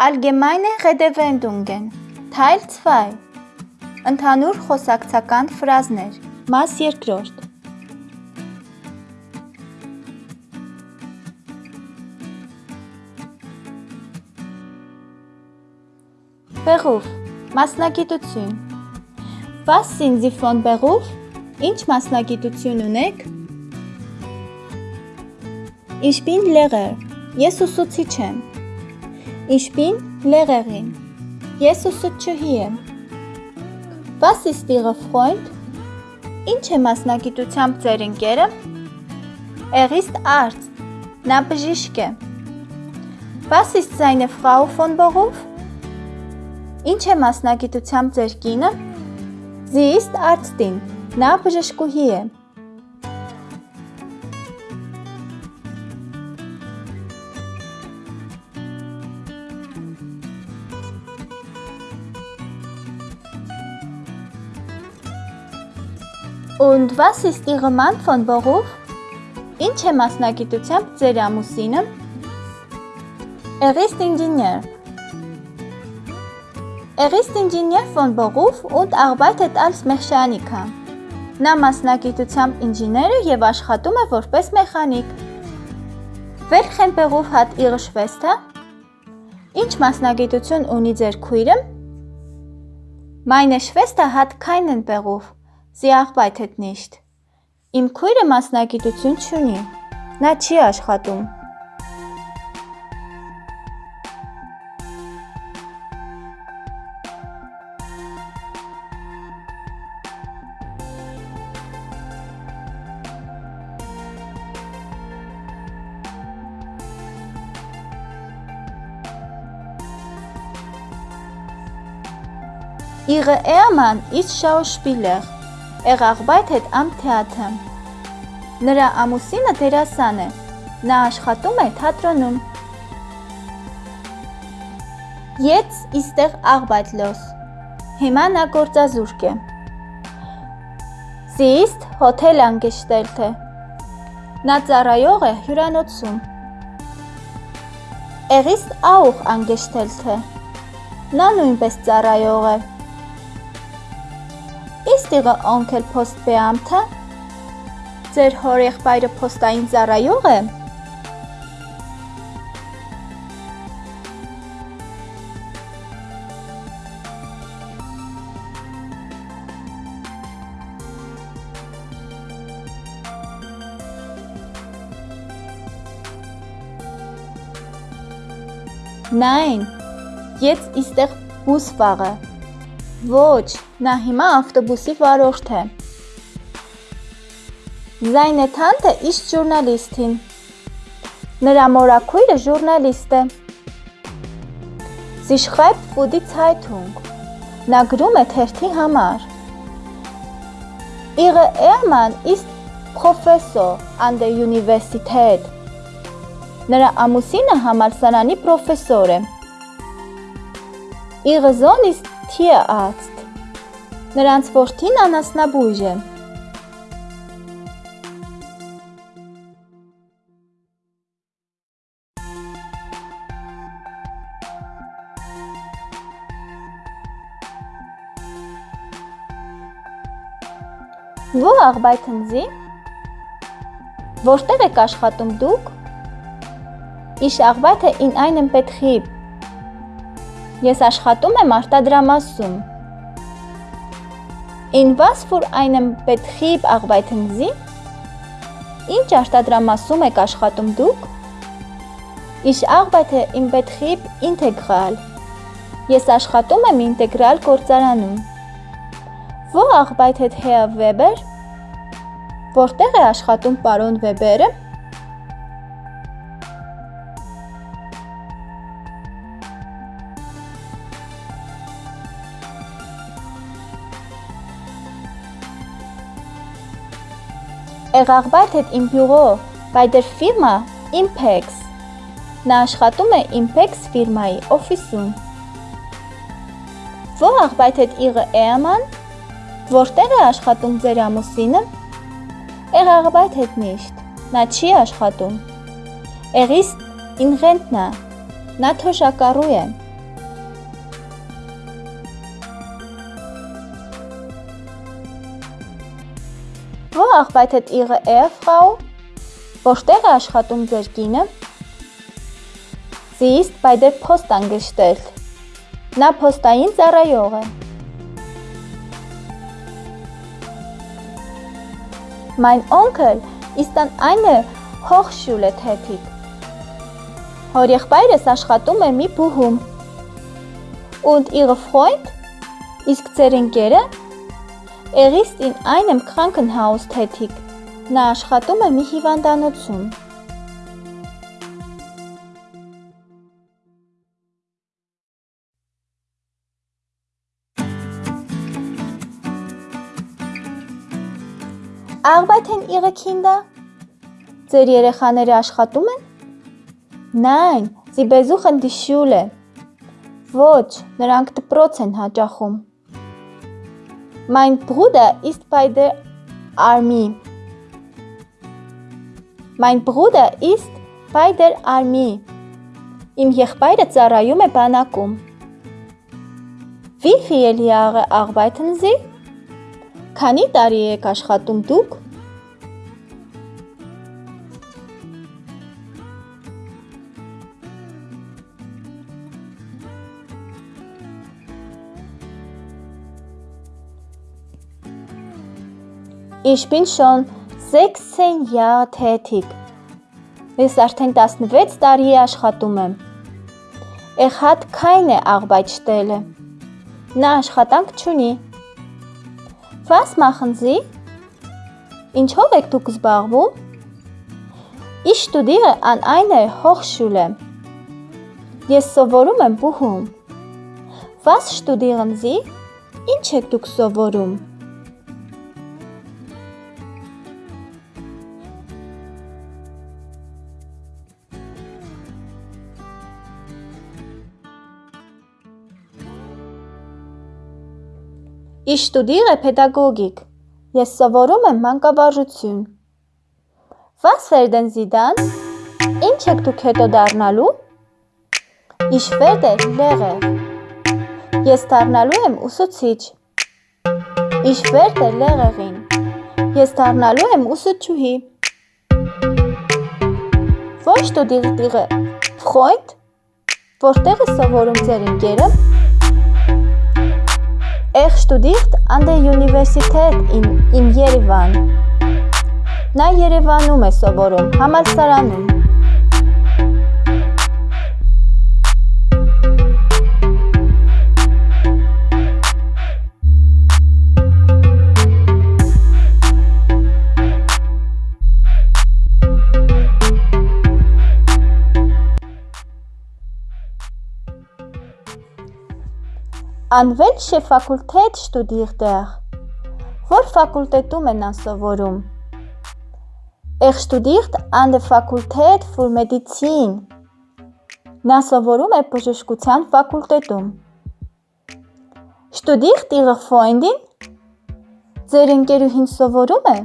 Allgemeine Redewendungen Թայլ 2 Ընդհանուր խոսակցական ֆրազներ Մաս երկրորդ Բեղուվ Մասնագիտություն Was sind Sie von Beruf? Ինչ մասնագիտություն ունեք? Ich bin Lehrer Ես ուսուցիչ եմ Bin Lehrerin. Ես ուսուցչուհի եմ։ Was ist Ihr Freund? Ինչ է մասնագիտությամբ ձեր ընկերը? Er ist Arzt. Նա բժիշկ է։ Was ist seine Frau von Beruf? Ինչ է մասնագիտությամբ ձեր կինը? Sie ist Arztin. Նա բժշկուհի է։ Und was ist Ihre Mann von Beruf? Ինչ է մասնագիտությամբ ձեր ամուսինը? Er ist Ingenieur. Er ist Ingenieur von Beruf und arbeitet als Mechaniker. Նա մասնագիտությամբ ինժեներ է եւ աշխատում է որպես մեխանիկ։ Beruf hat Ihre Schwester? Ինչ մասնագիտություն ունի ձեր քույրը? Meine Schwester hat keinen Beruf. Sie arbeitet nicht. Իմ քույրը մասնագիտություն չունի։ Նա չի աշխատում։ Ihre Ehemann ist Schauspieler. Er arbeitet am Theater։ Նրա ամուսինը դերասան է։ Նա աշխատում է թատրոնում։ Jetzt ist er arbeitslos։ Հիմա նա գործազուրկ է։ Sie ist Hotelangestellte։ Նա ծառայող է հյուրանոցում։ Er ist auch Angestellte։ Նա նույնպես ծառայող է։ Ist Ihre Onkel Postbeamter? Ձեր հորեղբայրը փոստային ծառայող է։ Nein, jetzt ist er Busfahrer. Ոչ, նա հիմա ավտոբուսի վարորդ է։ Seine Tante ist Journalistin։ Նրա մորաքույրը ժուրնալիստ է։ für die Zeitung։ Նա գրում է թերթի համար։ Ihre Ehemann ist Professor an der Universität։ Նրա ամուսինը համալսարանի պրոֆեսոր է։ Ihre Sohn ist Tierarzt։ Նրանց որդին անասնաբույժ է։ Wo arbeiten Sie? Որտեղ եք աշխատում դուք? Ich arbeite in einem Betrieb Ես աշխատում եմ արտադրամասում։ was für einem Betrieb arbeiten Sie? Ինչ արտադրամասում եք աշխատում դուք? Ich arbeite im Betrieb Integral։ Ես աշխատում եմ ինտեգրալ գործարանում։ Wo arbeitet Herr Weber? Որտեղ է աշխատում պարոն Վեբերը? Er arbeitet im Büro bei der Firma Impex։ Նա աշխատում է Impex ֆիրմայի օֆիսում։ Wo arbeitet Ihre Ehemann? Որտեղ է աշխատում ձեր ամուսինը? Er arbeitet nicht։ Նա չի աշխատում։ Er ist in Rentner։ Նա թոշակառու է։ arbeitet Ihre Ehefrau? Որտեղ է աշխատում ձեր կինը? Sie ist bei der Post angestellt. Նա փոստային ծառայող է։ Mein Onkel ist an einer Hochschule tätig. Հորեղբայրս աշխատում է մի բուհում։ Und Ihre Freund? Իսկ ձեր ընկերը? Er ist in einem Krankenhaus tätig. Նա աշխատում է մի հիվանդանոցում։ Arbeiten Ihre Kinder? Ձեր երեխաները աշխատում են? Sie besuchen die Schule. Ոչ, նրանք դպրոց են հաճախում։ Mein Bruder ist bei der Armee. Mein Bruder ist bei der Armee. Իմ եղբայրը ծառայում է բանակում։ Wie viele Jahre arbeiten Sie? Քանի տարի եք աշխատում դուք։ Ich bin schon 16 Jahre tätig։ Ես արդեն 16 տարի է աշխատում եմ։ Er hat keine Arbeitsstelle։ Նա աշխատանք չունի։ Was machen Sie? Ինչով եք դուք զբաղվում? Ich studiere an einer Hochschule։ Ես սովորում եմ բուհում։ Was studieren Sie? Ինչ եք դուք սովորում։ Ich studiere Pädagogik։ Ես սովորում եմ մանկավարժություն։ Was werden Sie dann? Ինչ եք դուք հետո դառնալու։ Ich werde Lehrer։ Ես դառնալու եմ ուսուցիչ։ Ich werde Lehrerin։ Ես դառնալու եմ ուսուցչուհի։ Wo studiert Ihre Freund? Որտեղ է սովորում ձեր ընկերը։ Er studiert an der Universität in, in Yerevan։ Նա Երևանում է սովորում, համալսարանում։ Welche Fakultät studiert er? Որ ֆակուլտետում է նա սովորում։ Er studiert an der Fakultät für Medizin։ Նա սովորում է բժշկության ֆակուլտետում։ Studiert Ihre Freundin? Ձեր ընկերուհին սովորում է։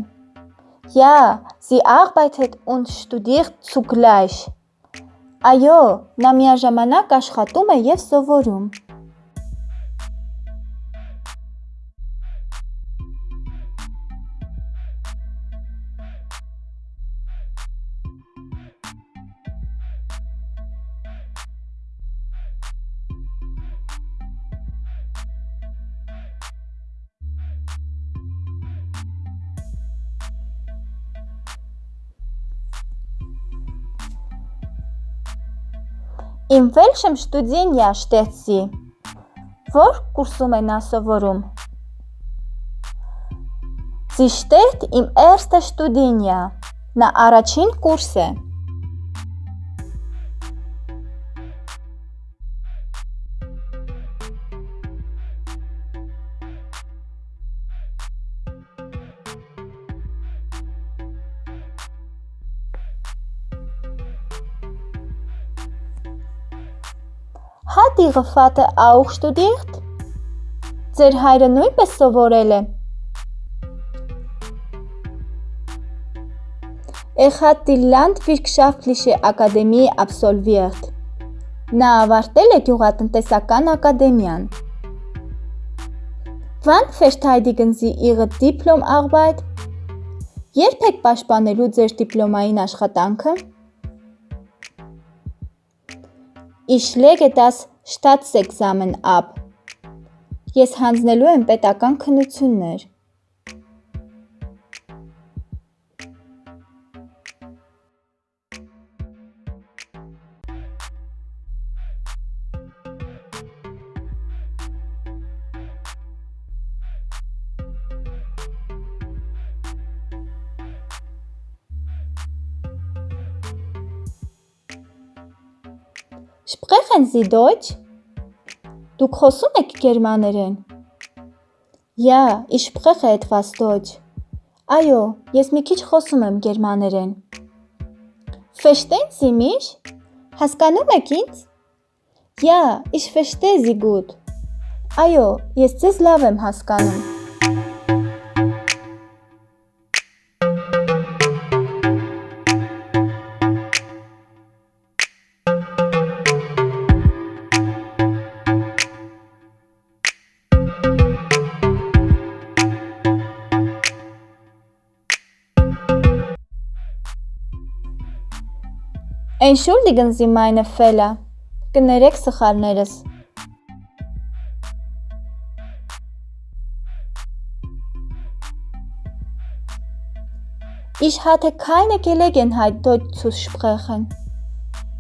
Ja, sie arbeitet und studiert zugleich։ Այո, նա միաժամանակ աշխատում է եւ սովորում։ Welchem Studienjahr steht sie? Որ կուրսում է նա սովորում։ Sie steht im ersten Studienjahr։ Նա առաջին կուրս է։ Hat Ihre Vater auch studiert? Ձեր հայրը նույնպես սովորել է։ Er hat die Landwirtschaftliche Akademie absolviert։ Նա ավարտել է գյուղատնտեսական ակադեմիան։ Wann verteidigen Sie Ihre Diplomarbeit? Երբ եք պաշտպանելու ձեր դիպլոմային աշխատանքը։ Ich lege das Staatsexamen ab։ Ես հանձնելու եմ պետական քննություններ։ Sprechen Sie Deutsch? Դուք խոսում եք գերմաներեն։ Ja, ich spreche etwas Deutsch։ Այո, ես մի քիչ խոսում եմ գերմաներեն։ Verstehen Sie mich? Հասկանում եք ինձ։ Ja, ich verstehe Sie gut։ Այո, ես ձեզ լավ եմ հասկանում։ Entschuldigen Sie meine Fehler։ Կներեք սխալներս։ Ich hatte keine Gelegenheit Deutsch zu sprechen։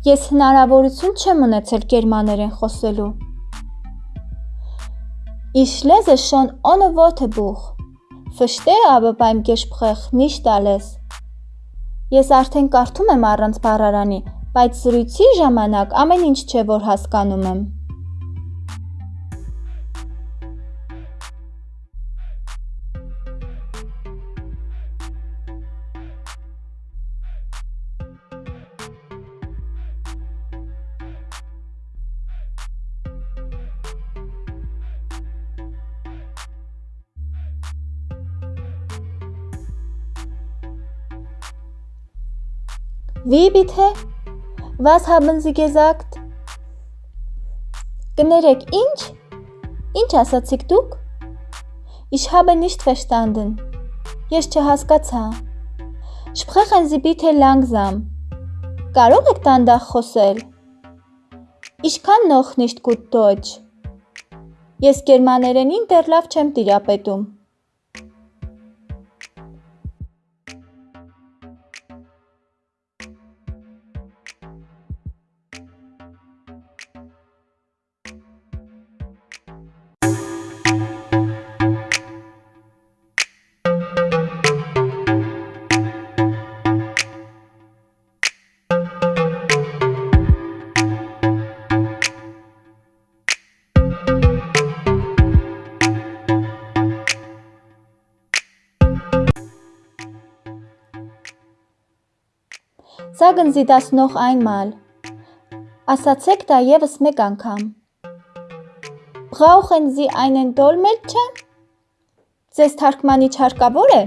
Ես հնարավորություն չեմ ունեցել գերմաներեն խոսելու։ Ich lese schon ohne Wörterbuch, verstehe aber beim Gespräch nicht alles։ Ես արդեն կարդում եմ առանց բառարանի, բայց զրույցի ժամանակ ամեն ինչ չէ, որ հասկանում եմ։ Wie bitte? Was haben Sie gesagt? Կներեք, ինչ? Ինչ ասացիք դուք? Ich habe nicht verstanden. Ես չհասկացա։ Sprechen Sie bitte langsam. Կարող եք դանդաղ խոսել։ Ich kann noch nicht gut Deutsch. Ես գերմաներենին դեռ լավ չեմ տիրապետում։ Sie das noch einmal։ Ասացեք դա եւս մեկ անգամ։ Brauchen Sie einen Dolmetscher? Ձեզ թարգմանիչ հարկավոր է։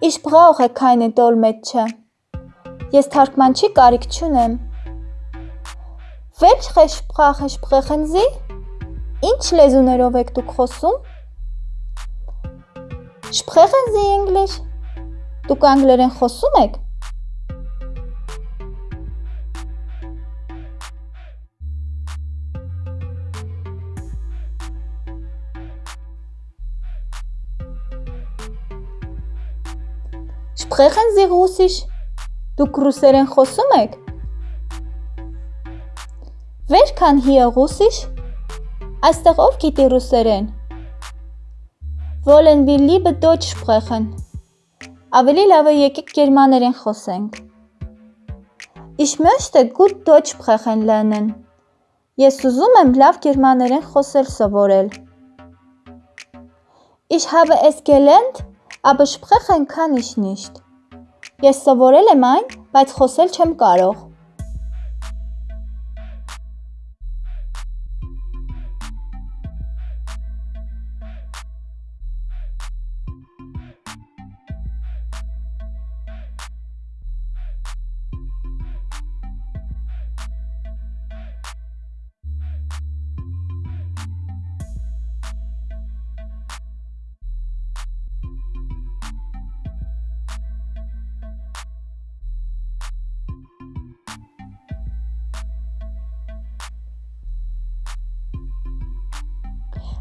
Ich brauche keine Dolmetscher։ Ես թարգմանչի կարիք չունեմ։ Welche Sprache sprechen Sie? Ինչ լեզուներով եք դուք խոսում։ Sprechen Sie English? Դուք անգլերեն խոսում եք։ Sprechen Sie Russisch? Դուք ռուսերեն խոսում եք։ Wer kann hier Russisch? Այստեղ ով գիտի ռուսերեն։ Wollen wir lieber Deutsch sprechen? Ավելի լավ է եկեք գերմաներեն խոսենք։ Ich möchte gut Deutsch sprechen lernen։ Ես ուզում եմ լավ գերմաներեն խոսել սովորել։ Ich habe es gelernt, aber sprechen kann ich nicht։ Ես սովորել եմ այն, բայց խոսել չեմ կարող։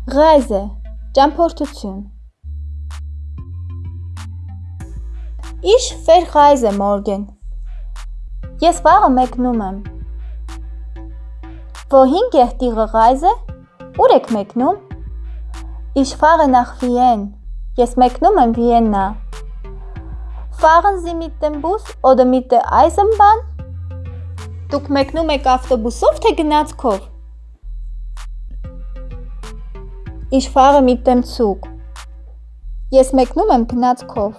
Reise, ճամփորդություն։ Ich verreise morgen։ Ես վաղը մեկնում եմ։ geht Ihre Reise? Ուր եք մեկնում։ Ich fahre nach Wien։ Ես մեկնում եմ Վիեննա։ Bus oder mit der Eisenbahn? Դուք մեկնում եք ավտոբուսով թե գնացքով։ Fahre mit dem Zug։ Ես մեկնում եմ գնացքով։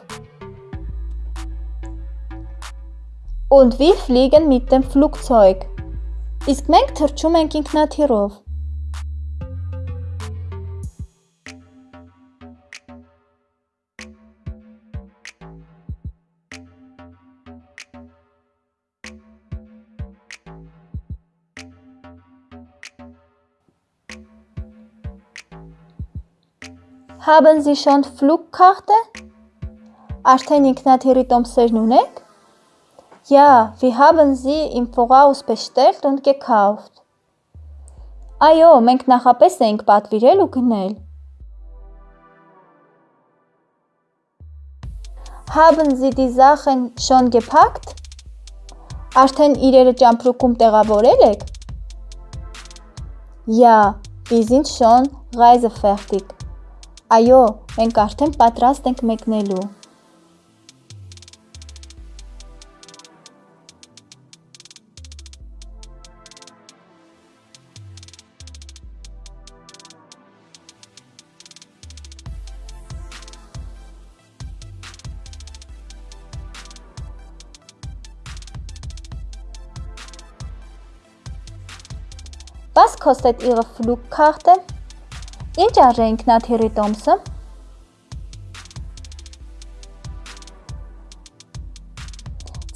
Und wir fliegen mit dem Flugzeug։ Իսկ մենք թռչում ենք ինքնաթիռով։ Haben Sie schon Flugkarte? Արդեն ինքնաթիռի տոմսերն ունեք։ Ja, wir haben sie im Voraus bestellt und gekauft։ Այո, մենք նախապես էինք պատվիրել ու գնել։ Haben Sie die Sachen schon gepackt? Արդեն իրերը ճամպրուկում տեղավորել եք։ Ja, wir sind schon reisefertig։ Այո, մենք արդեն պատրաստ ենք մեկնելու։ Was kostet Ihre Flugkarte? Ինչ արժե ինքնաթիռի տոմսը։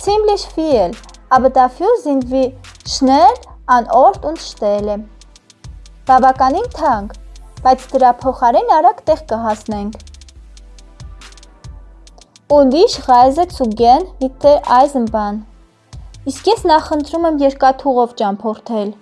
Ziemlich viel, aber dafür sind wir schnell an Ort und Stelle։ Բավականին թանկ, բայց դրա փոխարեն արագ տեղ կհասնենք։ Und ich reise zu gern mit der Eisenbahn։ Իսկ ես նախընտրում եմ երկաթուղով ճամփորդել։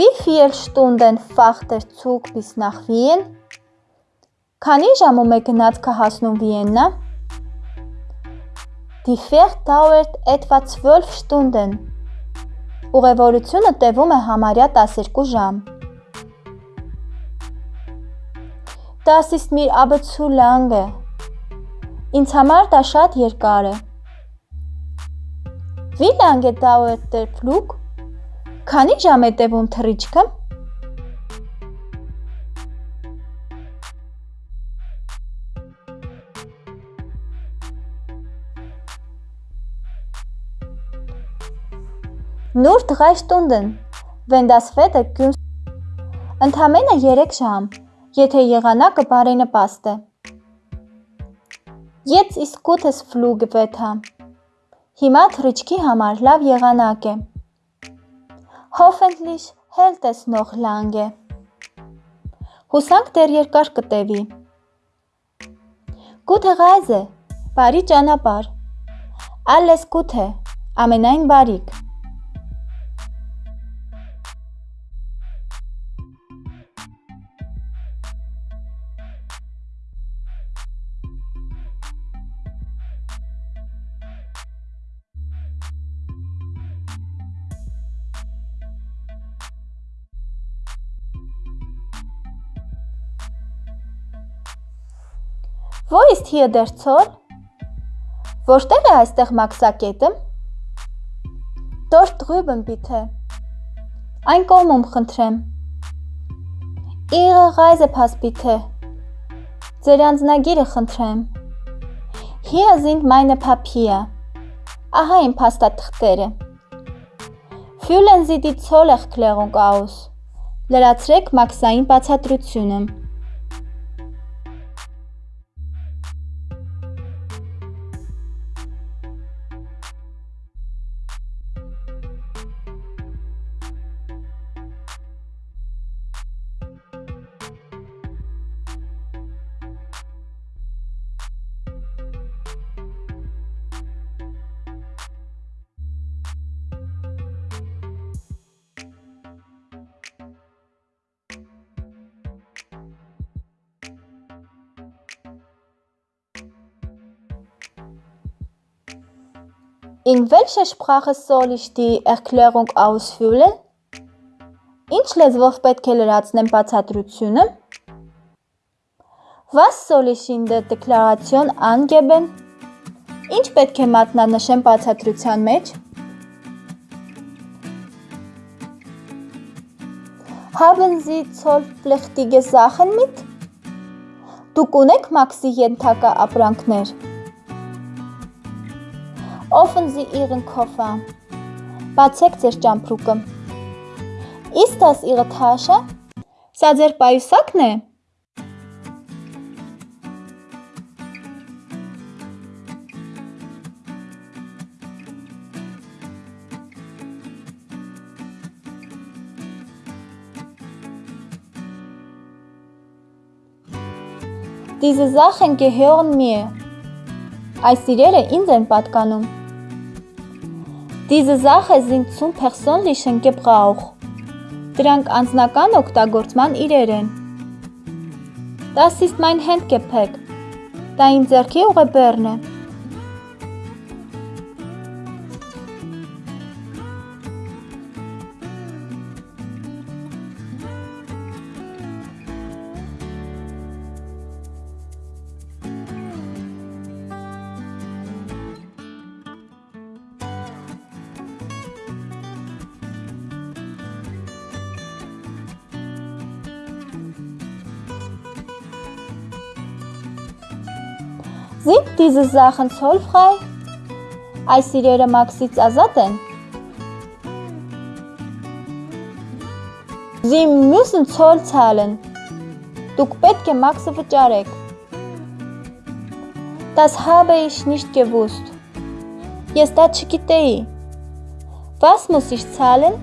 Wie viele Stunden fährt der Zug bis nach Wien? Քանի ժամում է գնացքը հասնում Վիեննա? Die Fahrt dauert etwa 12 Stunden։ Ուղևորությունը տևում է համարյա 12 ժամ։ Das ist mir aber zu lange։ Ինձ համար դա շատ երկար է։ Wie lange dauert der Flug? Քանի ժամ է տևում թռիչքը։ Nur 3 Stunden, wenn das Wetter günstig Ընդամենը 3 ժամ, եթե եղանակը բարենպաստ է։ Jetzt ist gutes Flugwetter։ Հիմա թռիչքի համար լավ եղանակ է։ Hoffentlich hält es noch lange։ Հուսանք դեռ երկար կտևի։ Gute Reise, բարի ճանապարհ։ Alles Gute, ամենայն բարիք։ Wo ist hier der Zoll? Որտեղ է այստեղ մաքսակետը? Dort drüben bitte։ Այն կողմում խնդրեմ։ Ihre Reisepass bitte։ Ձեր անձնագիրը խնդրեմ։ Hier sind meine Papier։ Ահա իմ փաստաթղթերը։ Fühlen Sie die Zollerklärung aus։ Լրացրեք մաքսային բացատրությունը։ In welcher Sprache soll ich die Erklärung ausfüllen? Ինչ լեզվով պետք է լրացնեմ բացատրությունը? Was soll ich in der Deklaration angeben? Ինչ պետք է մատնանշեմ բացատրության մեջ? Haben Sie zollpflichtige Sachen mit? Դուք ունեք մաքսի ենթակա ապրանքներ։ Offen Sie Ihren Koffer. Բացեք ձեր ճամփրուկը։ Ist das Ihre Tasche? Սա ձեր պայուսակն է։ Diese Sachen gehören mir. Այս իրերը ինձ են պատկանում։ Diese Sache sind zum persönlichen Gebrauch։ Դրանք անձնական օգտագործման իրեր են։ Das ist mein Handgepäck։ Դա իմ ձեռքի ուղեբեռն է։ Sind diese Sachen zollfrei? Այս իրերը մաքսից ազատ են։ Sie müssen Zoll zahlen։ Դուք պետք է մաքսը վճարեք։ Das habe ich nicht gewusst։ Ես դա չգիտեի։ Was muss ich zahlen?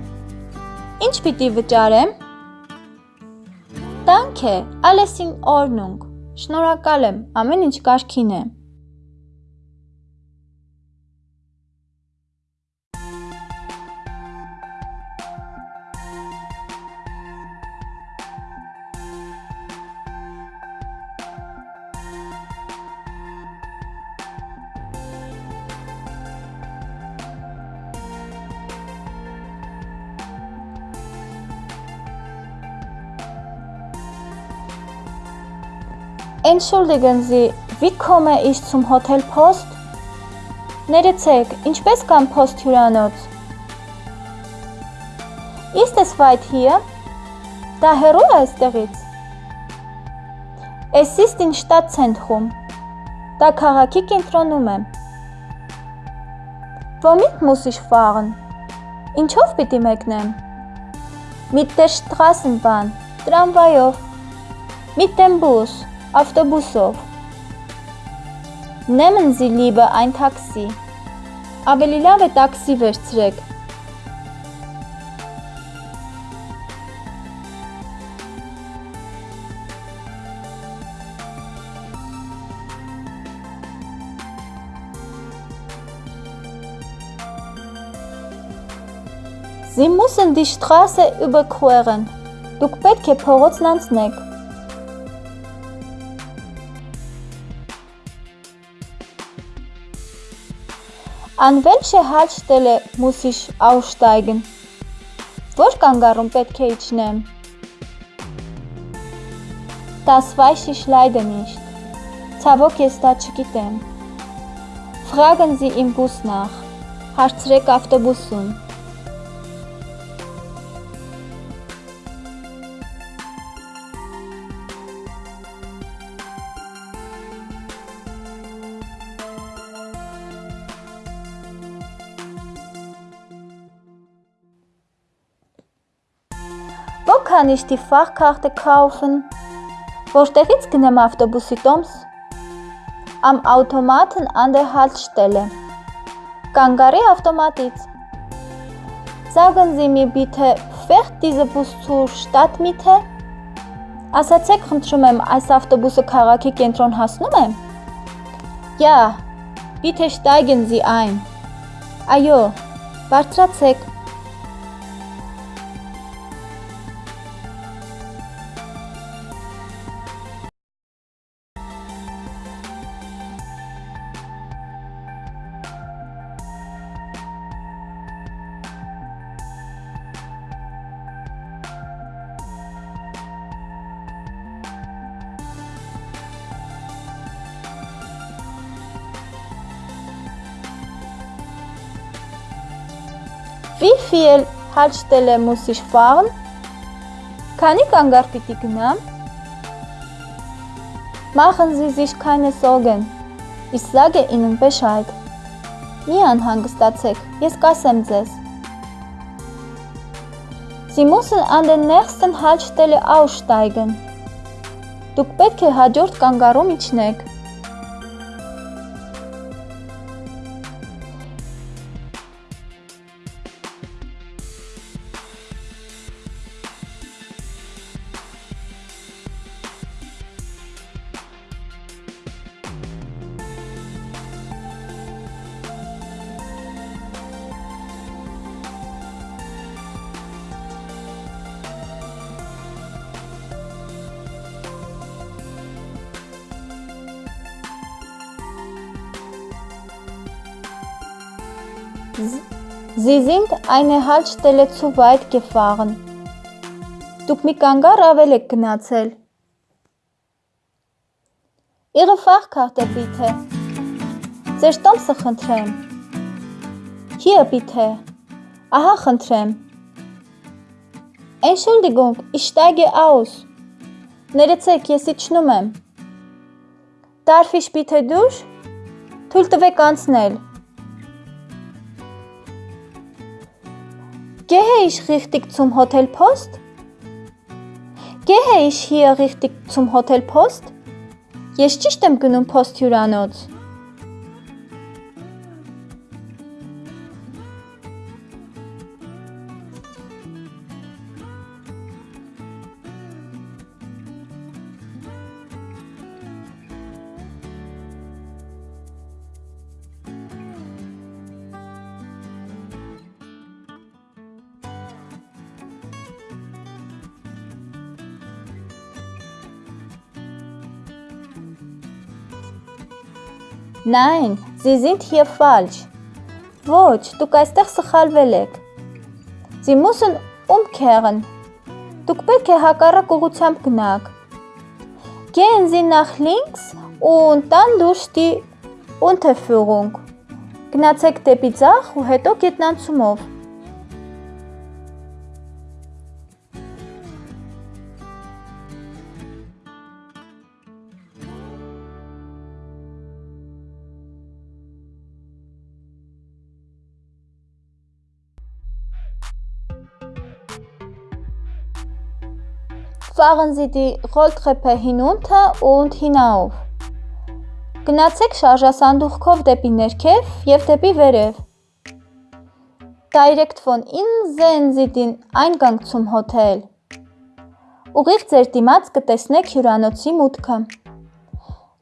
Ինչ պիտի վճարեմ։ Danke, alles in Ordnung։ Շնորհակալ եմ, ամեն ինչ կարգին է։ Entschuldigen Sie, wie komme ich zum Hotel Post? Ներեցեք, ինչպես կամ Post հյուրանոց։ Ist es weit hier? Դա հեռու է այստեղից։ Es ist in Stadtzentrum։ Դա քաղաքի կենտրոնում է։ Womit muss ich fahren? Ինչով պիտի մեկնեմ։ Mit der Straßenbahn, տրամվայով։ Mit dem Bus, Ավտոբուսով։ Nehmen Sie lieber ein Taxi։ Ավելի լավ է տաքսի վերցրեք։ Sie müssen die Straße überqueren։ Դուք պետք է փողոցն անցնեք։ An welche Haltestelle muss ich aussteigen? Որ կանգառում պետք է իջնեմ։ Das weiß ich leider nicht։ Ցավոք ես դա չգիտեմ։ Fragen Sie im Bus nach։ Հարցրեք ավտոբուսում։ Wo kann ich die Fahrkarte kaufen? Որտեղից գնեմ ավտոբուսի տոմս? Am Automaten an der Haltestelle. Կանգարի ավտոմատից։ Sagen Sie mir bitte, fährt dieser Bus zur Stadtmitte? Ասացեք, խնդրում եմ, այս ավտոբուսը քաղաքի կենտրոն հասնում է։ Ja, bitte steigen Sie ein։ Այո, բարձրացեք։ Haltestelle muss ich fahren? Քանի կանգառ պիտի գնամ? Machen Sie sich keine Sorgen. Ich sage Ihnen Bescheid. Մի անհանգստացեք, ես կասեմ ձեզ։ müssen an den nächsten Haltestelle aussteigen. Դուք պետք է հաջորդ կանգառում իջնեք։ Sie sind eine Haltestelle zu weit gefahren. Դուք մի կանգառ ավել եք գնացել։ Ihre Fahrkarte bitte. Ձեր տոմսը խնդրեմ։ Hier bitte. Ահա խնդրեմ։ Entschuldigung, ich steige aus. Ներեցեք, ես իջնում եմ։ Darf ich bitte durch? Թույլ տվեք անցնել։ Gehe ich richtig zum Hotel Post? Gehe ich hier richtig zum Hotel Post? Ես ճիշտ եմ գնում Post հյուրանոց։ Sie sind hier falsch. Ոչ, դուք այստեղ սխալվել եք։ Sie müssen umkehren. Դուք պետք է հակառակ ուղությամբ գնաք։ Gehen Sie nach links und dann durch die Unterführung։ Գնացեք դեպի ձախ ու հետո գետնանցումով։ Fahren Sie die Rolltreppe hinunter und hinauf։ Գնացեք շարժասանդուղքով դեպի ներքև եւ դեպի վերև։ Direkt von innen sehen Sie den Eingang zum Hotel։ Ուղիղ ձեր դիմաց կտեսնեք հյուրանոցի մուտքը։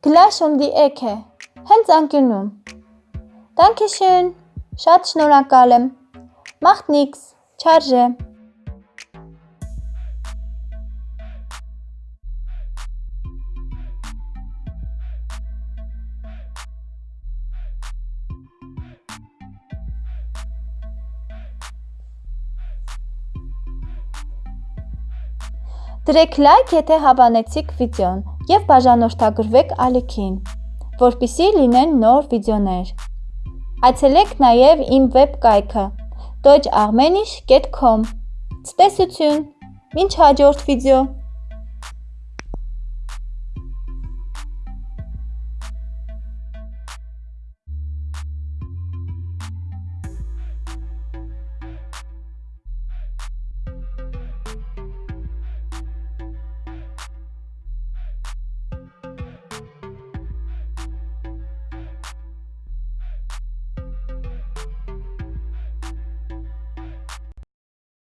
Gleich um die Ecke։ Հենց անկյունում։ Dankeschön։ Շատ շնորհակալ եմ։ Macht nix։ Չարժե։ Դրեք լայք, եթե հավանեցիք վիդեոն եւ բաժանորդագրվեք ալիքին, որպիսի լինեն նոր վիդեոներ։ Այցելեք նաեւ իմ վեբ կայքը deutscharmenisch.com։ Ցտեսություն։ Մինչ հաջորդ վիդեո։